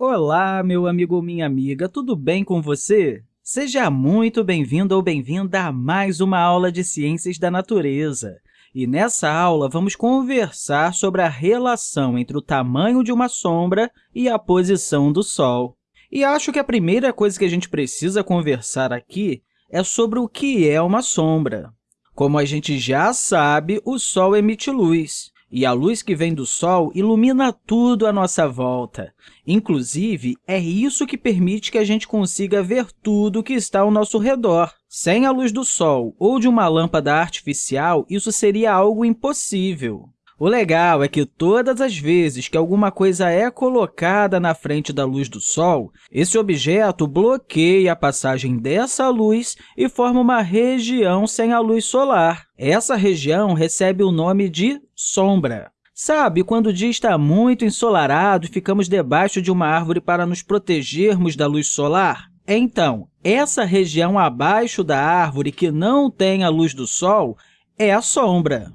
Olá, meu amigo ou minha amiga, tudo bem com você? Seja muito bem-vindo ou bem-vinda a mais uma aula de Ciências da Natureza. E nessa aula, vamos conversar sobre a relação entre o tamanho de uma sombra e a posição do Sol. E acho que a primeira coisa que a gente precisa conversar aqui é sobre o que é uma sombra. Como a gente já sabe, o Sol emite luz, e a luz que vem do Sol ilumina tudo à nossa volta. Inclusive, é isso que permite que a gente consiga ver tudo que está ao nosso redor. Sem a luz do Sol ou de uma lâmpada artificial, isso seria algo impossível. O legal é que todas as vezes que alguma coisa é colocada na frente da luz do Sol, esse objeto bloqueia a passagem dessa luz e forma uma região sem a luz solar. Essa região recebe o nome de sombra. Sabe, quando o dia está muito ensolarado e ficamos debaixo de uma árvore para nos protegermos da luz solar? Então, essa região abaixo da árvore que não tem a luz do sol é a sombra.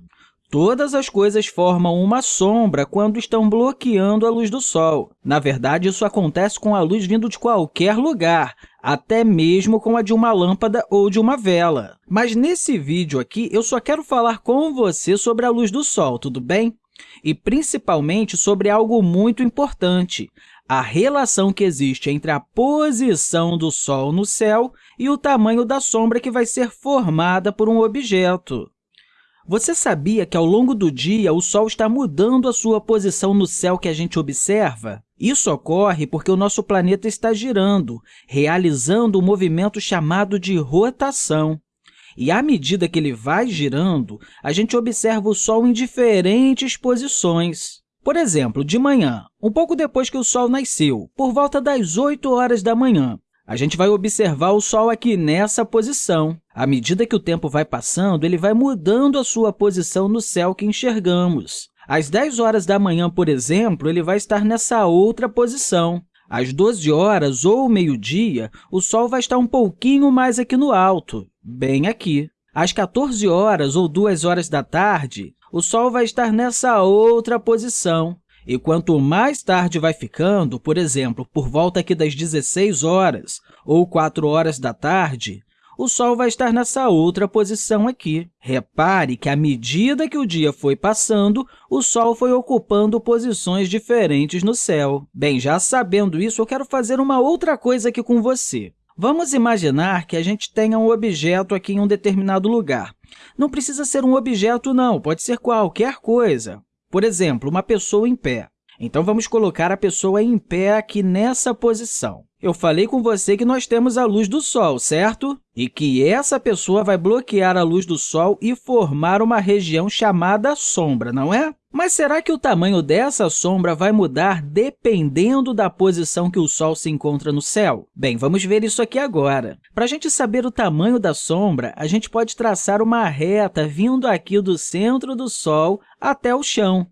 Todas as coisas formam uma sombra quando estão bloqueando a luz do Sol. Na verdade, isso acontece com a luz vindo de qualquer lugar, até mesmo com a de uma lâmpada ou de uma vela. Mas nesse vídeo aqui, eu só quero falar com você sobre a luz do Sol, tudo bem? E principalmente sobre algo muito importante, a relação que existe entre a posição do Sol no céu e o tamanho da sombra que vai ser formada por um objeto. Você sabia que, ao longo do dia, o Sol está mudando a sua posição no céu que a gente observa? Isso ocorre porque o nosso planeta está girando, realizando um movimento chamado de rotação. E, à medida que ele vai girando, a gente observa o Sol em diferentes posições. Por exemplo, de manhã, um pouco depois que o Sol nasceu, por volta das 8 horas da manhã, a gente vai observar o Sol aqui nessa posição. À medida que o tempo vai passando, ele vai mudando a sua posição no céu que enxergamos. Às 10 horas da manhã, por exemplo, ele vai estar nessa outra posição. Às 12 horas ou meio-dia, o Sol vai estar um pouquinho mais aqui no alto, bem aqui. Às 14 horas ou 2 horas da tarde, o Sol vai estar nessa outra posição. E quanto mais tarde vai ficando, por exemplo, por volta aqui das 16 horas ou 4 horas da tarde, o Sol vai estar nessa outra posição aqui. Repare que, à medida que o dia foi passando, o Sol foi ocupando posições diferentes no céu. Bem, já sabendo isso, eu quero fazer uma outra coisa aqui com você. Vamos imaginar que a gente tenha um objeto aqui em um determinado lugar. Não precisa ser um objeto, não, pode ser qualquer coisa. Por exemplo, uma pessoa em pé. Então, vamos colocar a pessoa em pé aqui nessa posição. Eu falei com você que nós temos a luz do Sol, certo? E que essa pessoa vai bloquear a luz do Sol e formar uma região chamada sombra, não é? Mas será que o tamanho dessa sombra vai mudar dependendo da posição que o Sol se encontra no céu? Bem, vamos ver isso aqui agora. Para a gente saber o tamanho da sombra, a gente pode traçar uma reta vindo aqui do centro do Sol até o chão,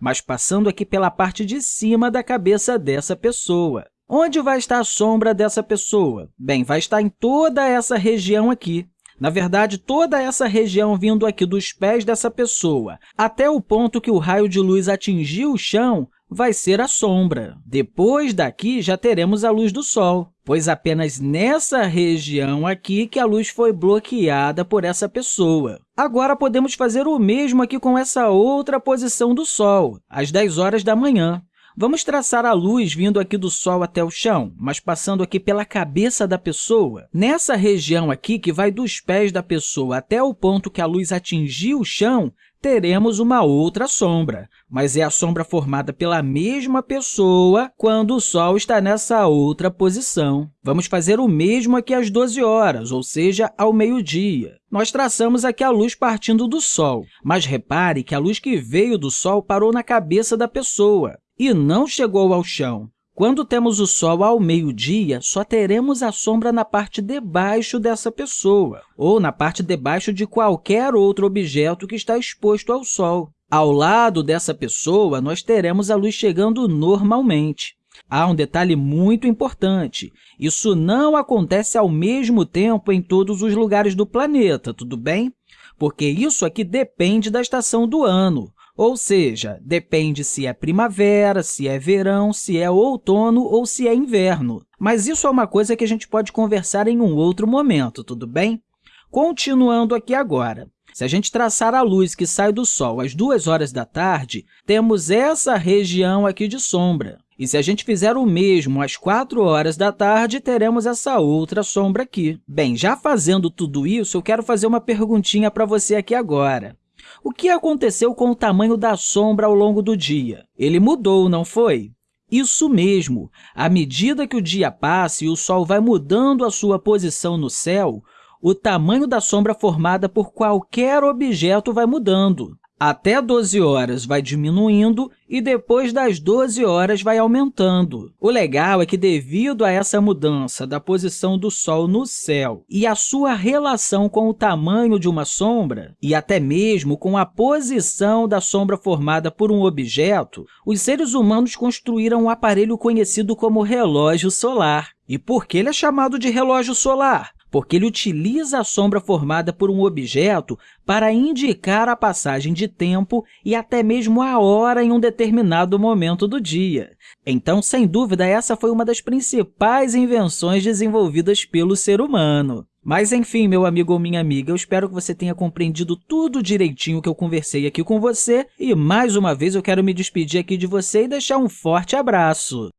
mas passando aqui pela parte de cima da cabeça dessa pessoa. Onde vai estar a sombra dessa pessoa? Bem, vai estar em toda essa região aqui. Na verdade, toda essa região vindo aqui dos pés dessa pessoa até o ponto que o raio de luz atingiu o chão vai ser a sombra. Depois daqui, já teremos a luz do Sol, pois apenas nessa região aqui que a luz foi bloqueada por essa pessoa. Agora, podemos fazer o mesmo aqui com essa outra posição do Sol, às 10 horas da manhã. Vamos traçar a luz vindo aqui do Sol até o chão, mas passando aqui pela cabeça da pessoa. Nessa região aqui, que vai dos pés da pessoa até o ponto que a luz atingiu o chão, teremos uma outra sombra, mas é a sombra formada pela mesma pessoa quando o Sol está nessa outra posição. Vamos fazer o mesmo aqui às 12 horas, ou seja, ao meio-dia. Nós traçamos aqui a luz partindo do Sol, mas repare que a luz que veio do Sol parou na cabeça da pessoa e não chegou ao chão. Quando temos o Sol ao meio-dia, só teremos a sombra na parte de baixo dessa pessoa, ou na parte de baixo de qualquer outro objeto que está exposto ao Sol. Ao lado dessa pessoa, nós teremos a luz chegando normalmente. Há um detalhe muito importante. Isso não acontece ao mesmo tempo em todos os lugares do planeta, tudo bem? Porque isso aqui depende da estação do ano. Ou seja, depende se é primavera, se é verão, se é outono ou se é inverno. Mas isso é uma coisa que a gente pode conversar em um outro momento, tudo bem? Continuando aqui agora. Se a gente traçar a luz que sai do Sol às 2 horas da tarde, temos essa região aqui de sombra. E se a gente fizer o mesmo às 4 horas da tarde, teremos essa outra sombra aqui. Bem, já fazendo tudo isso, eu quero fazer uma perguntinha para você aqui agora. O que aconteceu com o tamanho da sombra ao longo do dia? Ele mudou, não foi? Isso mesmo! À medida que o dia passa e o Sol vai mudando a sua posição no céu, o tamanho da sombra formada por qualquer objeto vai mudando. Até 12 horas vai diminuindo e depois das 12 horas vai aumentando. O legal é que, devido a essa mudança da posição do Sol no céu e a sua relação com o tamanho de uma sombra, e até mesmo com a posição da sombra formada por um objeto, os seres humanos construíram um aparelho conhecido como relógio solar. E por que ele é chamado de relógio solar? Porque ele utiliza a sombra formada por um objeto para indicar a passagem de tempo e até mesmo a hora em um determinado momento do dia. Então, sem dúvida, essa foi uma das principais invenções desenvolvidas pelo ser humano. Mas, enfim, meu amigo ou minha amiga, eu espero que você tenha compreendido tudo direitinho que eu conversei aqui com você e, mais uma vez, eu quero me despedir aqui de você e deixar um forte abraço.